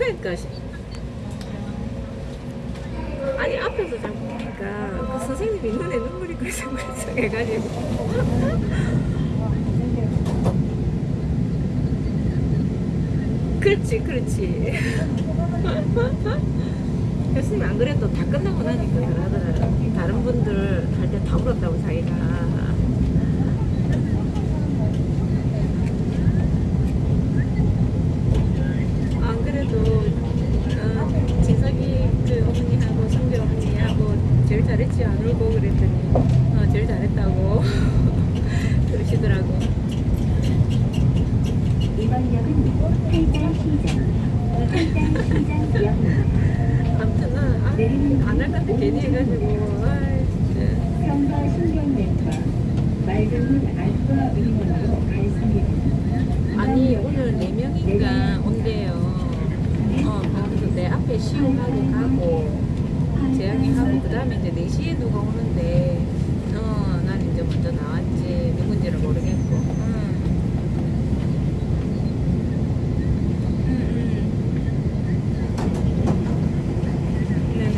그러니까. 시- 아니 앞에서 자꾸 보니까 그 선생님이 눈에 눈물이 글썽글썽 해가지고. 그렇지 그렇지. 교수님 안 그래도 다 끝나고 나니까 그러더라고요 다른 분들 할 때 다 울었다고 자기가 안 그래도 어, 진석이 그 어머니하고 성비 어머니하고 제일 잘했지 안 울고 그랬더니 어, 제일 잘했다고 그러시더라고 이번 역은 팔당 시장, 팔당 시장역입니다. 아무튼 난안할 건데 괜히 해가지고 발송됩니다. 아니 오늘 네 명인가 온대요 어 그래서 내 앞에 시험하고 가고 Google